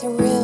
surreal.